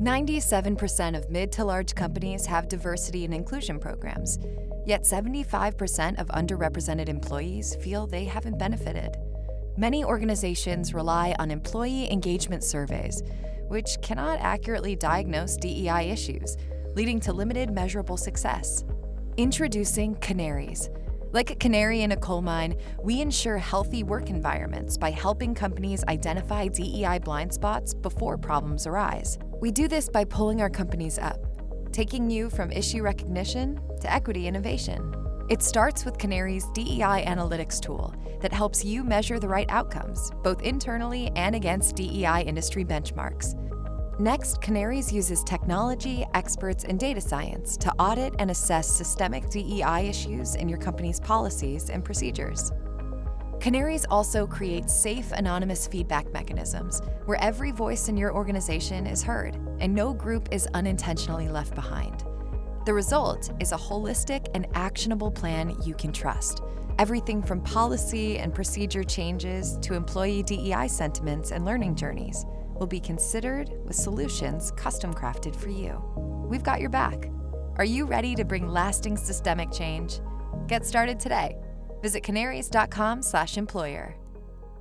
97% of mid to large companies have diversity and inclusion programs, yet 75% of underrepresented employees feel they haven't benefited. Many organizations rely on employee engagement surveys, which cannot accurately diagnose DEI issues, leading to limited measurable success. Introducing Canaries. Like a canary in a coal mine, we ensure healthy work environments by helping companies identify DEI blind spots before problems arise. We do this by pulling our companies up, taking you from issue recognition to equity innovation. It starts with Canary's DEI analytics tool that helps you measure the right outcomes, both internally and against DEI industry benchmarks. Next, Canaries uses technology, experts, and data science to audit and assess systemic DEI issues in your company's policies and procedures. Canaries also creates safe, anonymous feedback mechanisms where every voice in your organization is heard and no group is unintentionally left behind. The result is a holistic and actionable plan you can trust. Everything from policy and procedure changes to employee DEI sentiments and learning journeys will be considered with solutions custom crafted for you. We've got your back. Are you ready to bring lasting systemic change? Get started today Visit canaries.com/employer.